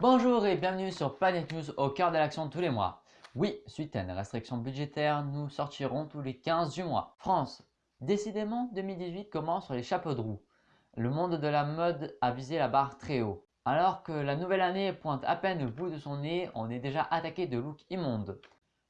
Bonjour et bienvenue sur Planet News au cœur de l'action tous les mois. Oui, suite à une restriction budgétaire, nous sortirons tous les 15 du mois. France, décidément 2018 commence sur les chapeaux de roue. Le monde de la mode a visé la barre très haut. Alors que la nouvelle année pointe à peine le bout de son nez, on est déjà attaqué de looks immondes.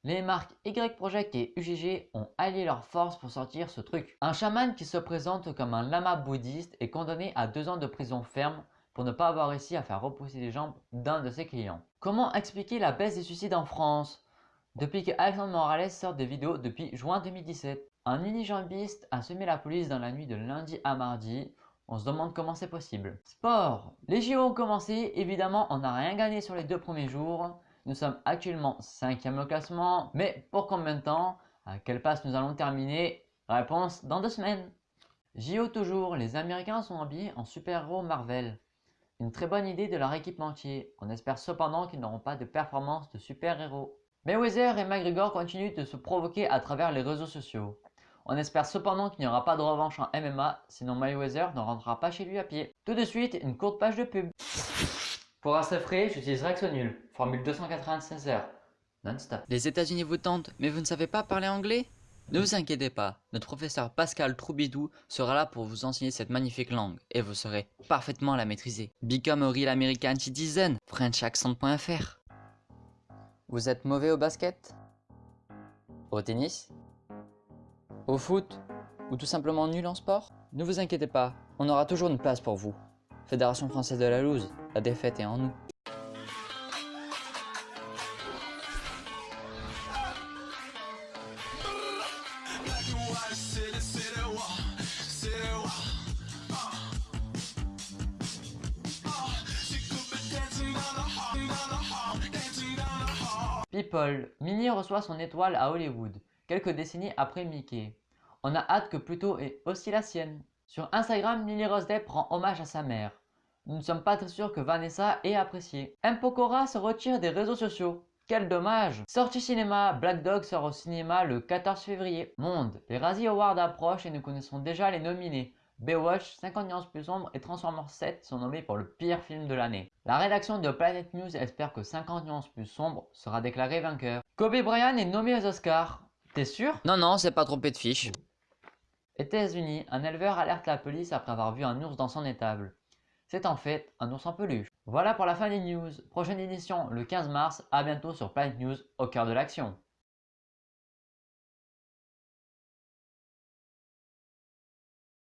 Les marques Y Project et UGG ont allié leurs forces pour sortir ce truc. Un chaman qui se présente comme un lama bouddhiste est condamné à deux ans de prison ferme pour ne pas avoir réussi à faire repousser les jambes d'un de ses clients. Comment expliquer la baisse des suicides en France? Depuis que Alexandre Morales sort des vidéos depuis juin 2017, un unijambiste a semé la police dans la nuit de lundi à mardi. On se demande comment c'est possible. Sport Les JO ont commencé, évidemment on n'a rien gagné sur les deux premiers jours. Nous sommes actuellement 5e au classement, mais pour combien de temps? À quelle passe nous allons terminer? Réponse dans deux semaines. JO toujours, les Américains sont habillés en super-héros Marvel. Une très bonne idée de leur équipementier. On espère cependant qu'ils n'auront pas de performance de super-héros. Mayweather et McGregor continuent de se provoquer à travers les réseaux sociaux. On espère cependant qu'il n'y aura pas de revanche en MMA, sinon Mayweather ne rentrera pas chez lui à pied. Tout de suite, une courte page de pub. Pour assez frais, j'utilise Nul, formule 296 heures, non-stop. Les États-Unis vous tentent, mais vous ne savez pas parler anglais? Ne vous inquiétez pas, notre professeur Pascal Troubidou sera là pour vous enseigner cette magnifique langue, et vous saurez parfaitement la maîtriser. Become a real American citizen, frenchaccent.fr Vous êtes mauvais au basket? Au tennis? Au foot? Ou tout simplement nul en sport? Ne vous inquiétez pas, on aura toujours une place pour vous. Fédération Française de la Loose, la défaite est en nous. People, Minnie reçoit son étoile à Hollywood, quelques décennies après Mickey. On a hâte que Pluto ait aussi la sienne. Sur Instagram, Lily Rose Depp rend hommage à sa mère. Nous ne sommes pas très sûrs que Vanessa ait apprécié. M. Pokora se retire des réseaux sociaux. Quel dommage Sortie cinéma, Black Dog sort au cinéma le 14 février. Monde, les Razzie Awards approchent et nous connaissons déjà les nominés. Baywatch, 50 nuances plus sombres et Transformers 7 sont nommés pour le pire film de l'année. La rédaction de Planet News espère que 50 nuances plus sombres sera déclaré vainqueur. Kobe Bryant est nommé aux Oscars. T'es sûr? Non, non, c'est pas trompé de fiche. États-Unis, un éleveur alerte la police après avoir vu un ours dans son étable. C'est en fait un ours en peluche. Voilà pour la fin des news. Prochaine édition le 15 mars. À bientôt sur Planet News au cœur de l'action.